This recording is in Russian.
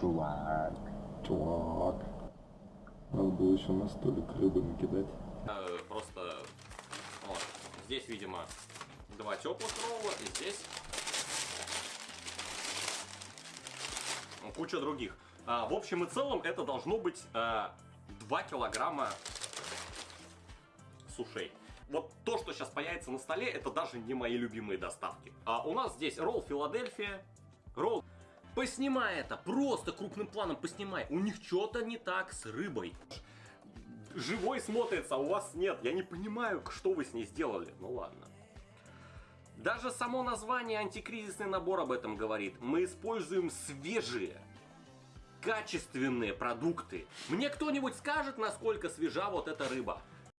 чувак. Чувак. Надо было еще на столик рыбы накидать. Э, Просто вот, здесь, видимо, два теплых ролла, и здесь куча других. А, в общем и целом это должно быть а, 2 килограмма сушей. Вот то, что сейчас появится на столе, это даже не мои любимые доставки. А у нас здесь ролл Филадельфия, ролл... Поснимай это, просто крупным планом поснимай. У них что-то не так с рыбой. Живой смотрится, а у вас нет. Я не понимаю, что вы с ней сделали. Ну ладно. Даже само название антикризисный набор об этом говорит. Мы используем свежие, качественные продукты. Мне кто-нибудь скажет, насколько свежа вот эта рыба?